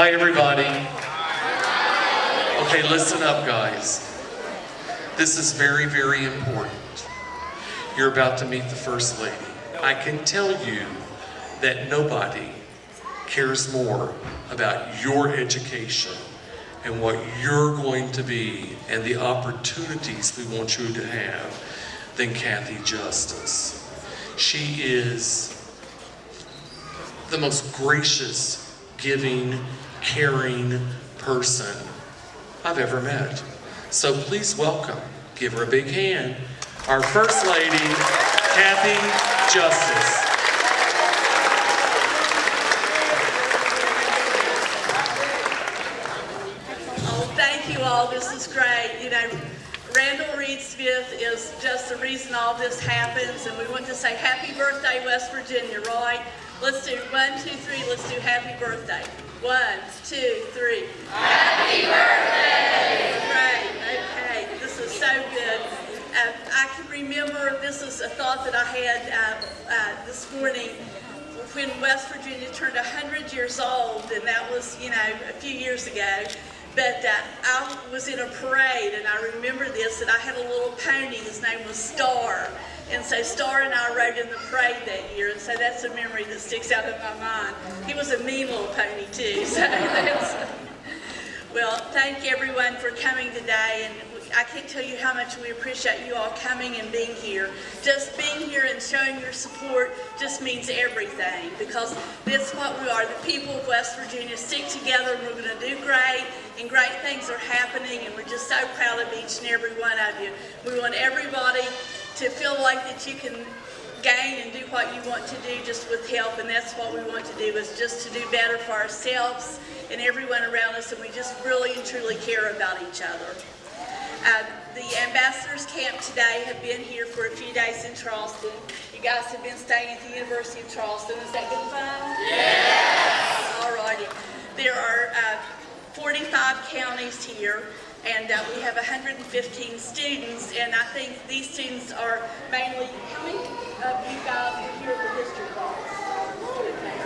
Hi, everybody. Okay, listen up, guys. This is very, very important. You're about to meet the First Lady. I can tell you that nobody cares more about your education and what you're going to be and the opportunities we want you to have than Cathy Justice. She is the most gracious, giving, caring person I've ever met. So please welcome, give her a big hand, our First Lady, Cathy Justice. Oh, thank you all. This is great. You know, Randall Reid-Smith is just the reason all this happens, and we want to say happy birthday, West Virginia, right? Let's do one, two, three. Let's do happy birthday. One, two, three. Happy birthday! Great. Okay. This is so good. Uh, I can remember this is a thought that I had uh, uh, this morning when West Virginia turned 100 years old, and that was, you know, a few years ago. But uh, I was in a parade, and I remember this, and I had a little pony. His name was Star. And so Star and I rode in the parade that year, and so that's a memory that sticks out in my mind. He was a mean little pony, too. So that's, well, thank everyone for coming today, and I can't tell you how much we appreciate you all coming and being here. Just being here and showing your support just means everything, because that's what we are. The people of West Virginia stick together, and we're going to do great, and great things are happening, and we're just so proud of each and every one of you. We want everybody to feel like that you can gain and do what you want to do just with help and that's what we want to do is just to do better for ourselves and everyone around us and we just really and truly care about each other. Uh, the ambassadors camp today have been here for a few days in Charleston. You guys have been staying at the University of Charleston. Is that been fun? Yes! All righty. There are uh, 45 counties here and uh, we have 115 students, and I think these students are mainly, how many of you guys here at the History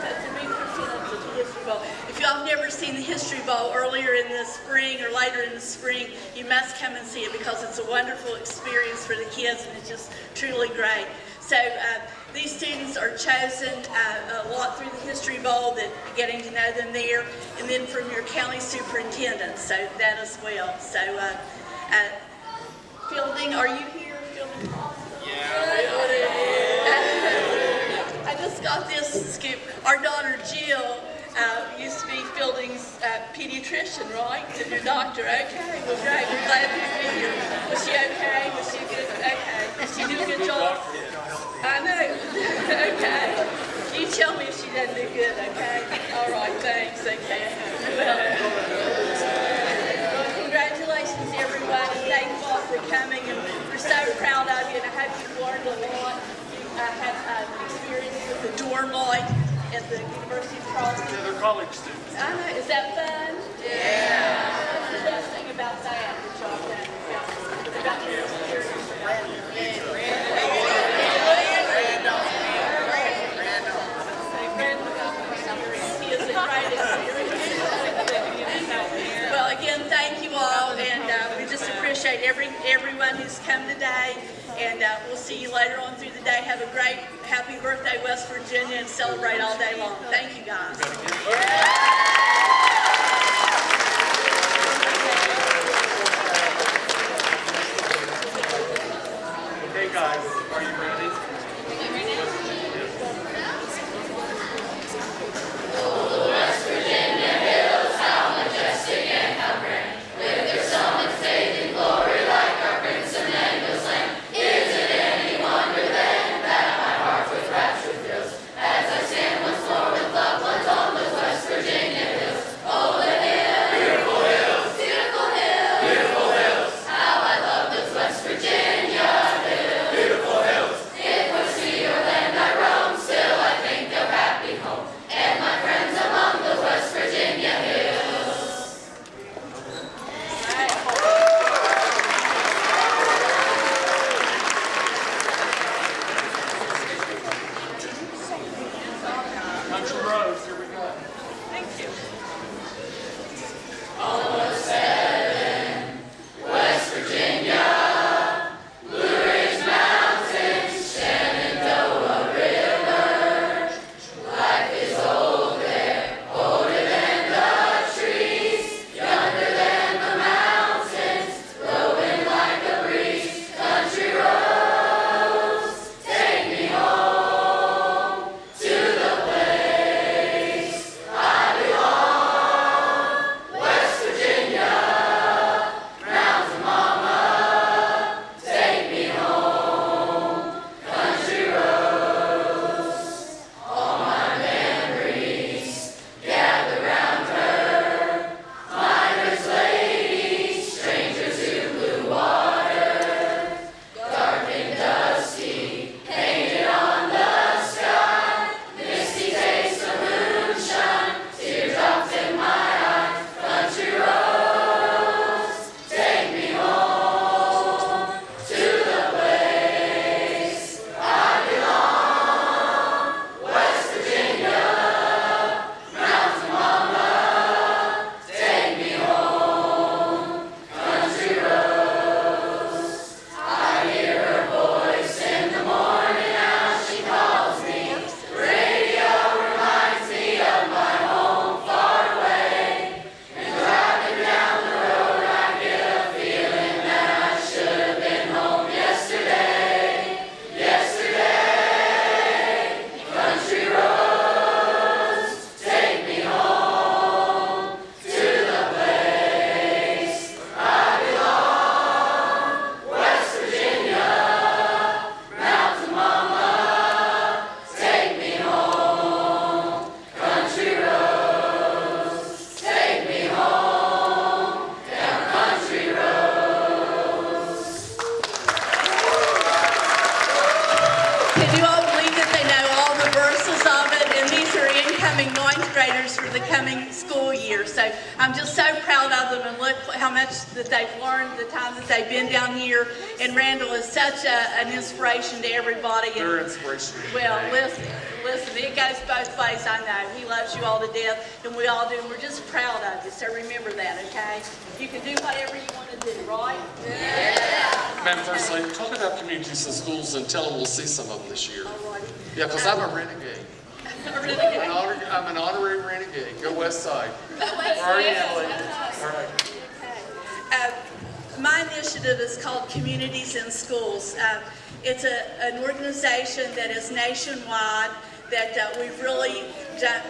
that's a big the History. If y'all have never seen the History Bowl earlier in the spring or later in the spring, you must come and see it because it's a wonderful experience for the kids, and it's just truly great. So uh, these students are chosen uh, a lot through the History Bowl, that getting to know them there, and then from your county superintendent, so that as well. So, uh, uh, Fielding, are you here? Fielding? Yeah. I just got this scoop. Our daughter Jill uh, used to be Fielding's uh, pediatrician, right? And your doctor. Okay, well, great. We're glad you're here. Was she okay? Was she good? Okay. Did she do a good job? I know. okay. You tell me if she doesn't do good, okay? All right, thanks. Okay. Well, congratulations, everyone, and thank you all for coming. And we're so proud of you, and I hope you've learned a lot. You uh, have uh, experience with the dorm life at the University of Charleston. Yeah, they're college students. I know. Is that fun? Yeah. What's the best thing about that that y'all done? About this experience? He is a great experience. Well, again, thank you all, and uh, we just appreciate every everyone who's come today, and uh, we'll see you later on through the day. Have a great, happy birthday, West Virginia, and celebrate all day long. Thank you, guys. And Randall is such a, an inspiration to everybody. And- They're inspirational. well, listen, listen, it goes both ways, I know. He loves you all to death, and we all do, and we're just proud of you, so remember that, okay? You can do whatever you want to do, right? Madam First Lady, talk about communities and schools and tell them we'll see some of them this year. All righty. Yeah, because I'm a renegade. I'm an honor- I'm an honorary renegade. Go West Side. All right, Emily. All right. Uh, My initiative is called Communities in Schools. Uh, It's a, an organization that is nationwide, that uh, we've really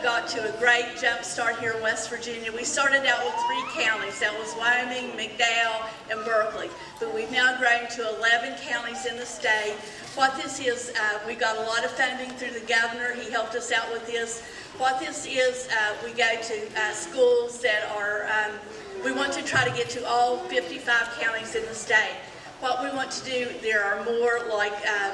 got to a great jump start here in West Virginia. We started out with three counties, that was Wyoming, McDowell, and Berkeley. But we've now grown to 11 counties in the state. What this is, uh, we got a lot of funding through the governor, he helped us out with this. What this is, uh, we go to uh, schools that are um, we want to try to get to all 55 counties in the state. What we want to do, there are more like uh,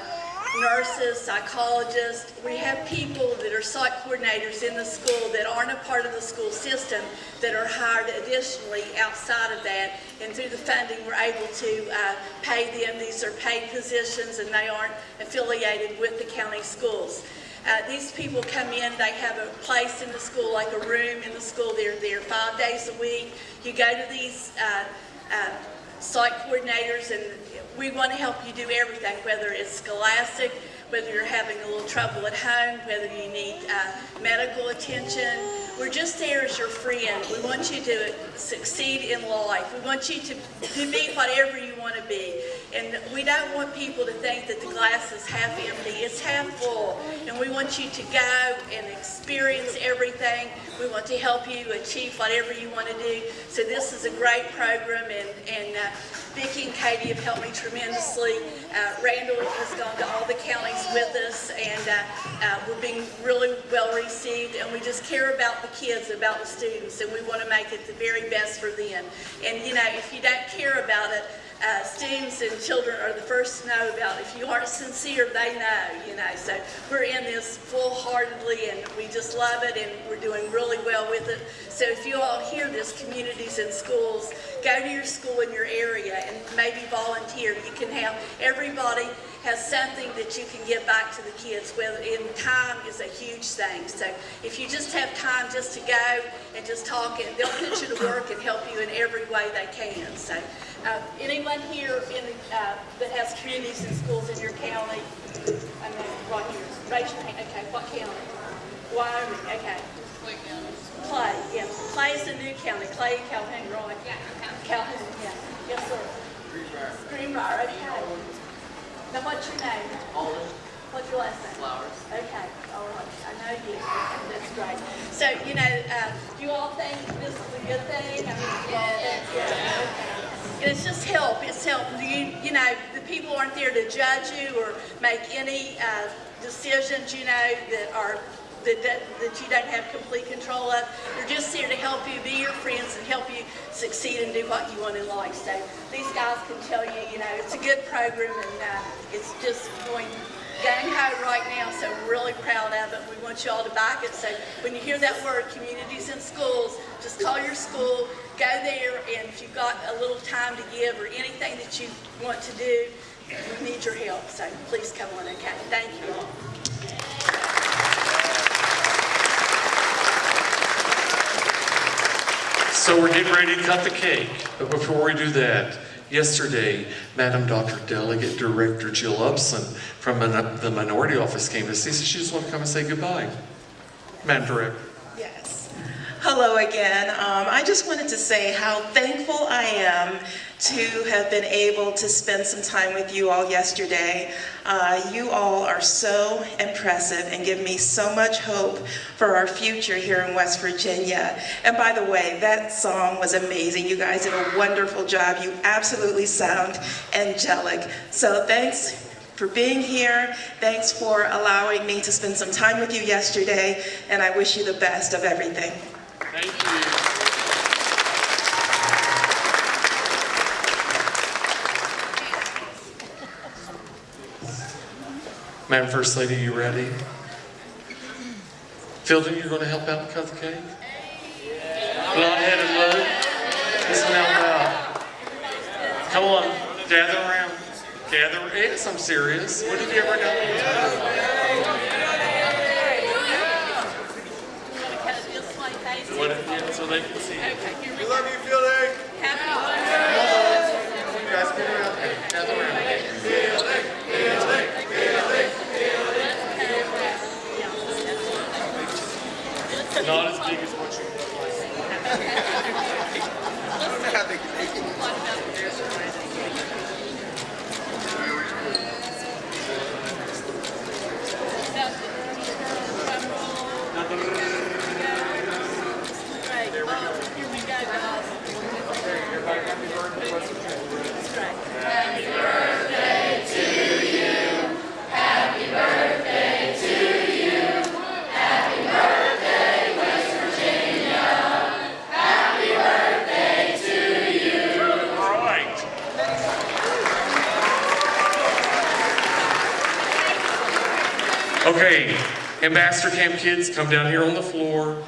nurses, psychologists. We have people that are site coordinators in the school that aren't a part of the school system that are hired additionally outside of that. And through the funding, we're able to uh, pay them. These are paid positions and they aren't affiliated with the county schools. Uh, these people come in, they have a place in the school, like a room in the school. They're there five days a week. You go to these uh, uh, site coordinators, and we want to help you do everything, whether it's scholastic, whether you're having a little trouble at home, whether you need uh, medical attention. We're just there as your friend. We want you to succeed in life. We want you to, to be whatever you want to be. And we don't want people to think that the glass is half empty. It's half full. And we want you to go and experience everything. We want to help you achieve whatever you want to do. So this is a great program, and, and uh, Vicki and Katie have helped me tremendously. Uh, Randall has gone to all the counties with us, and uh, uh, we're being really well received, and we just care about the kids, about the students, and we want to make it the very best for them. And you know, if you don't care about it, uh, students and children are the first to know about it. If you aren't sincere, they know, you know. So we're in this full-heartedly, and we just love it, and we're doing really well with it. So if you all hear this, communities and schools, go to your school in your area and maybe volunteer. You can have, everybody has something that you can give back to the kids, whether in time is a huge thing. So if you just have time just to go and just talk, and they'll put you to work and help you in every way they can. So uh, anyone here in uh, that has communities and schools in your county? I mean, right here. Raise your hand. Okay, what county? Wyoming. Okay. Clay, yeah. Clay is the new county. Clay, Calhoun, right? Yeah, Calhoun, yeah. Yes, sir. Greenbrier, Greenbrier, okay. Now, what's your name? Alden What's your last name? Flowers. Okay, all right, I know you, that's great. So, you know, uh, do you all think this is a good thing? I mean, do you all think, yeah, okay. And it's just help, it's help. You, you know, the people aren't there to judge you or make any, uh, decisions, you know, that are, that, that, that you don't have complete control of. They're just there to help you, be your friends, and help you succeed and do what you want in life. So these guys can tell you, you know, it's a good program, and uh, it's just going gang ho right now, so we're really proud of it. We want you all to back it. So when you hear that word, communities and schools, just call your school, go there, and if you've got a little time to give or anything that you want to do, we need your help. So please come on, okay? Thank you all. So we're getting ready to cut the cake, but before we do that, yesterday, Madam Dr. Delegate Director Jill Upson from the Minority Office came to see us. She just wanted to come and say goodbye. Madam Director. Yes. Hello again. Um, I just wanted to say how thankful I am to have been able to spend some time with you all yesterday. Uh, you all are so impressive and give me so much hope for our future here in West Virginia. And by the way, that song was amazing. You guys did a wonderful job. You absolutely sound angelic. So thanks for being here. Thanks for allowing me to spend some time with you yesterday, and I wish you the best of everything. Thank you. Madam First Lady, you ready? Fielding, you're going to help out and cut the cake? Blonde-headed Lou. This one out loud. Come on, gather around. Gather. It's I'm serious. What have you ever done? You want to cut it this way, Casey? What have you, so see. it. Okay, we We love you, Fielding. Happy birthday. You guys get around. Gather around. Not as big as what you Great. Oh, here we go, guys. Right. Okay, Ambassador Camp kids, come down here on the floor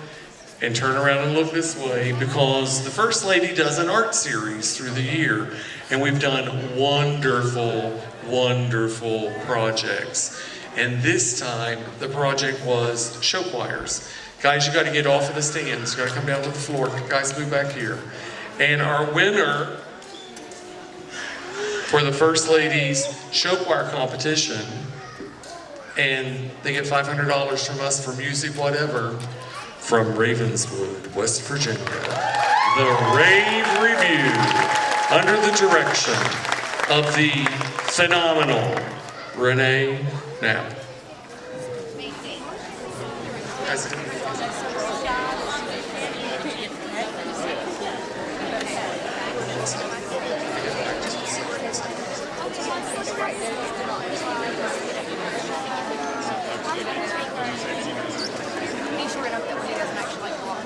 and turn around and look this way because the First Lady does an art series through the year and we've done wonderful, wonderful projects. And this time, the project was show choirs. Guys, you gotta get off of the stands, you gotta come down to the floor. Guys, move back here. And our winner for the First Lady's show choir competition, and they get $500 from us for music, whatever, from Ravenswood, West Virginia. The Rave Review, under the direction of the phenomenal Renee Knapp. Guys, Be sure enough that when he doesn't actually like walk.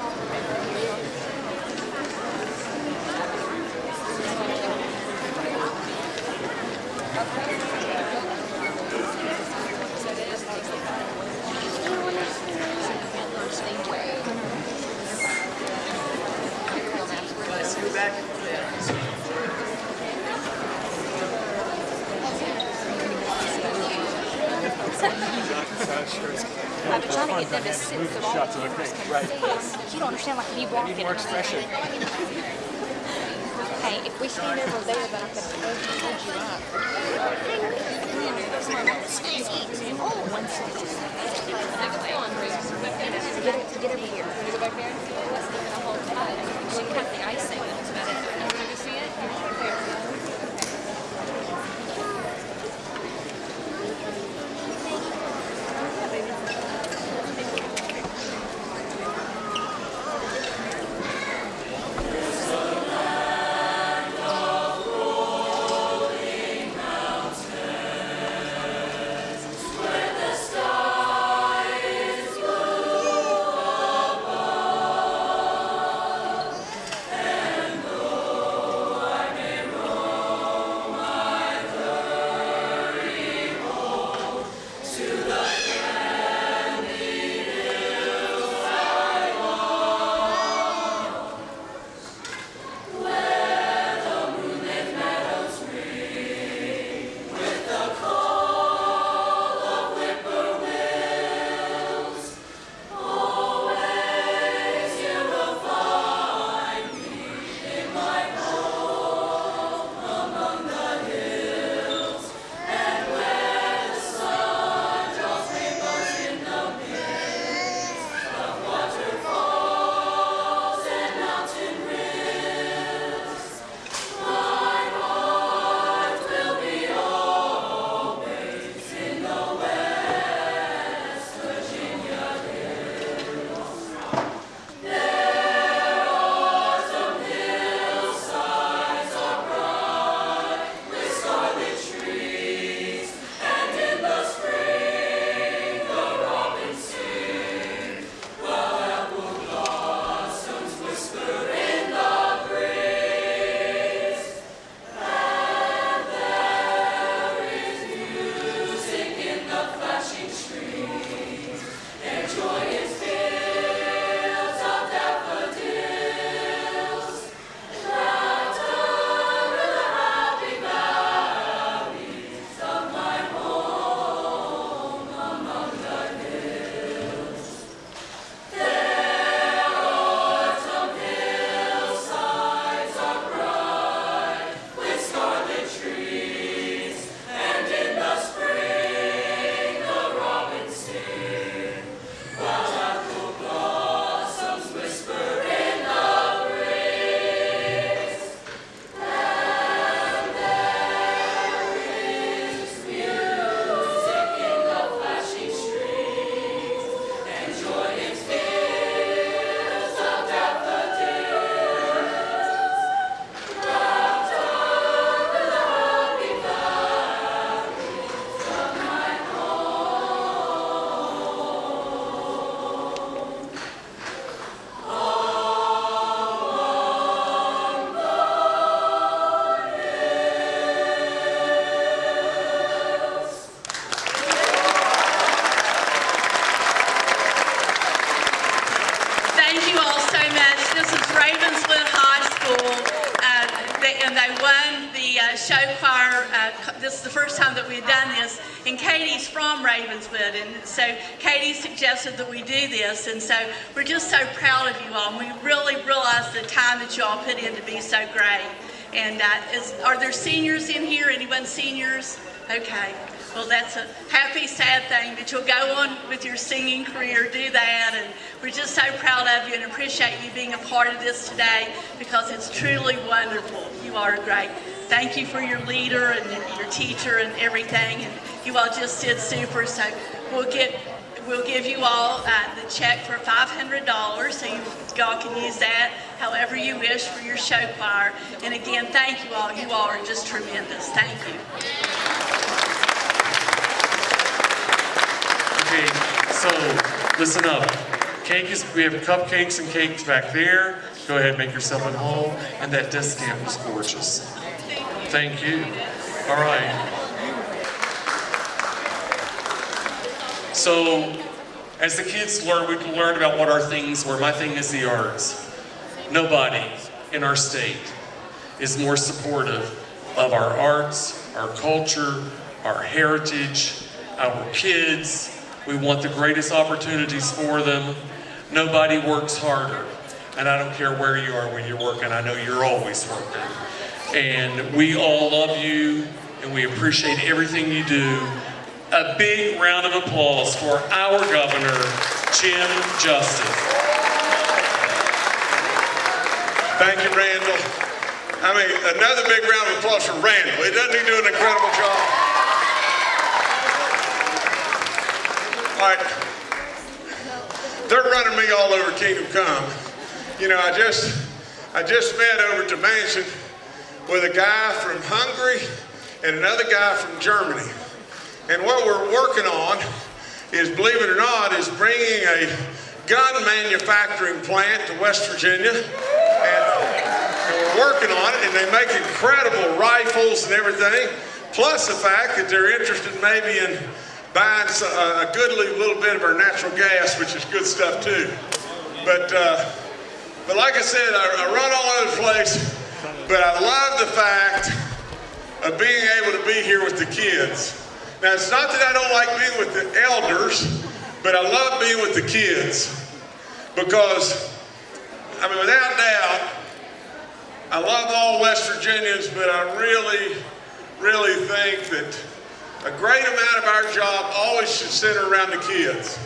I've been trying to get them to sit so all the can see us. You don't understand, like, me walking. more expression. Hey, if we stand over there, then I can hold you up. Oh, one second. Get, get over here. Go back there. Hold tight. You can have the icing. That's about it. So Katie suggested that we do this, and so we're just so proud of you all. And we really realize the time that you all put in to be so great. And uh, is, are there seniors in here? Anyone seniors? Okay. Well, that's a happy, sad thing that you'll go on with your singing career, do that, and we're just so proud of you and appreciate you being a part of this today because it's truly wonderful. You are great. Thank you for your leader and your teacher and everything, and you all just did super. So we'll get We'll give you all uh, the check for $500, so you all can use that however you wish for your show choir. And again, thank you all. You all are just tremendous. Thank you. Okay, so listen up. Cake is, we have cupcakes and cakes back there. Go ahead, make yourself at home. And that desk stamp was gorgeous. Thank you. All right. So, as the kids learn, we can learn about what our things were. My thing is the arts. Nobody in our state is more supportive of our arts, our culture, our heritage, our kids. We want the greatest opportunities for them. Nobody works harder. And I don't care where you are when you're working, I know you're always working. And we all love you and we appreciate everything you do. A big round of applause for our governor, Jim Justice. Thank you, Randall. I mean, another big round of applause for Randall. He doesn't he do an incredible job? All right. They're running me all over Kingdom Come. You know, I just, I just met over to Mansion with a guy from Hungary and another guy from Germany. And what we're working on is, believe it or not, is bringing a gun manufacturing plant to West Virginia. And, and we're working on it, and they make incredible rifles and everything. Plus the fact that they're interested maybe in buying a goodly little bit of our natural gas, which is good stuff too. But, uh, but like I said, I, I run all over the place, but I love the fact of being able to be here with the kids. Now, it's not that I don't like being with the elders, but I love being with the kids because, I mean, without doubt, I love all West Virginians, but I really, really think that a great amount of our job always should center around the kids.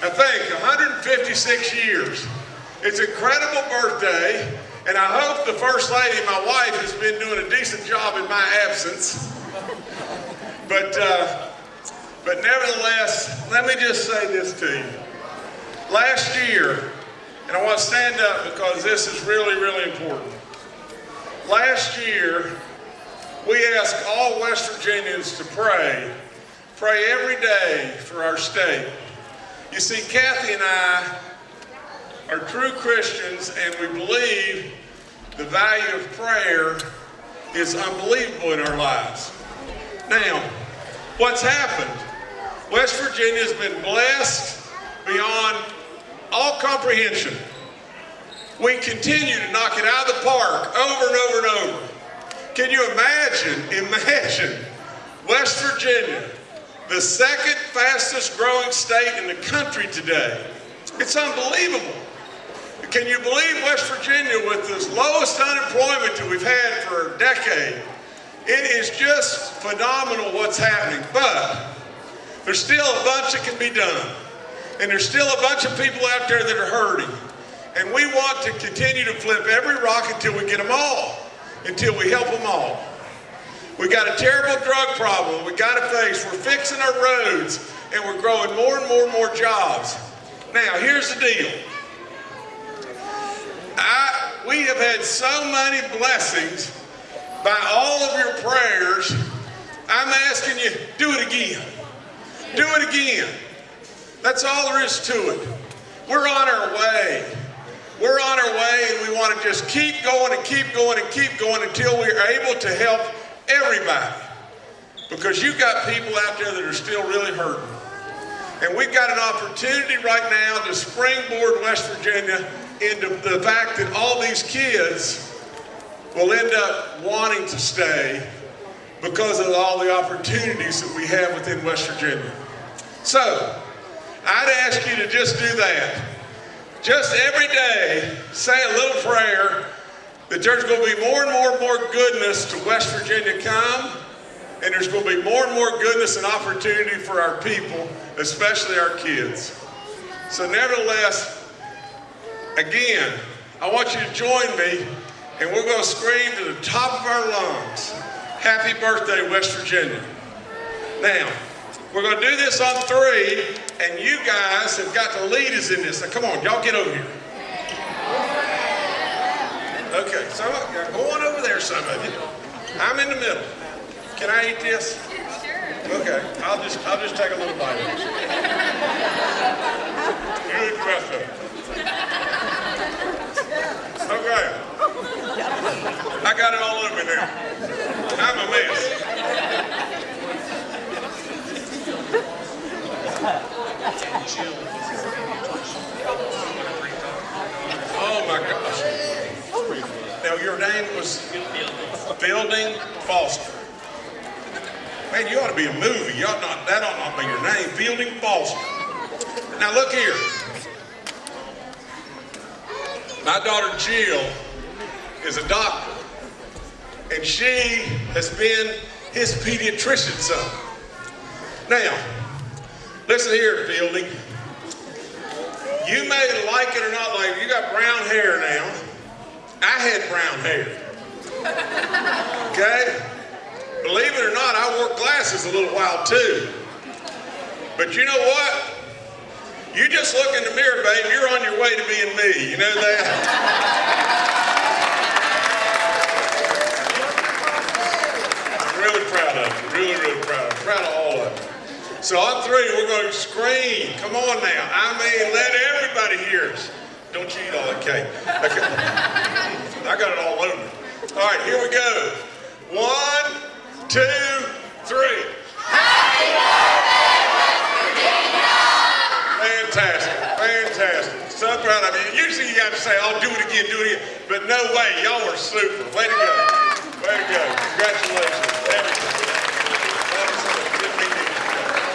I think 156 years. It's an incredible birthday, and I hope the First Lady, my wife, has been doing a decent job in my absence. But, uh, but nevertheless, let me just say this to you. Last year, and I want to stand up because this is really, really important. Last year, we asked all West Virginians to pray, pray every day for our state. You see, Cathy and I are true Christians and we believe the value of prayer is unbelievable in our lives. Now, what's happened? West Virginia has been blessed beyond all comprehension. We continue to knock it out of the park over and over and over. Can you imagine, imagine West Virginia, the second fastest growing state in the country today? It's unbelievable. Can you believe West Virginia with the lowest unemployment that we've had for a decade? It is just phenomenal what's happening, but there's still a bunch that can be done. And there's still a bunch of people out there that are hurting. And we want to continue to flip every rock until we get them all, until we help them all. We got a terrible drug problem we got to face. We're fixing our roads and we're growing more and more and more jobs. Now, here's the deal. I, we have had so many blessings by all of your prayers. I'm asking you, do it again. Do it again. That's all there is to it. We're on our way. We're on our way and we want to just keep going and keep going and keep going until we're able to help everybody. Because you've got people out there that are still really hurting. And we've got an opportunity right now to springboard West Virginia into the fact that all these kids will end up wanting to stay because of all the opportunities that we have within West Virginia. So, I'd ask you to just do that. Just every day, say a little prayer that there's going to be more and more and more goodness to West Virginia come, and there's going to be more and more goodness and opportunity for our people, especially our kids. So, nevertheless, again, I want you to join me, and we're going to scream to the top of our lungs Happy birthday, West Virginia. Now, we're going to do this on three, and you guys have got to lead us in this. Now, come on, y'all get over here. Okay, so uh, go on over there, some of you. I'm in the middle. Can I eat this? Sure. Okay, I'll just I'll just take a little bite. of it. You eat the rest of it. Okay. I got it all over me now. I'm a mess. Oh my gosh. Now your name was Fielding Foster. Man, you ought to be a movie. You ought not, that ought not be your name. Fielding Foster. Look here. My daughter Jill is a doctor. And she has been his pediatrician son. Now, listen here, Fielding. You may like it or not like it. You got brown hair now. I had brown hair. Okay? Believe it or not, I wore glasses a little while too. But you know what? You just look in the mirror, babe, you're on your way to being me. You know that? I'm really proud of you. Really, really proud. I'm proud of all of you. So on three, we're going to scream. Come on now. I mean, let everybody hear us. Don't you eat all that cake. Okay. I got it all over. All right, here we go. One, two, three. Fantastic, fantastic. So proud of you. Usually you got to say, I'll do it again, do it again. But no way, y'all are super. Way to go. Way to go. Congratulations.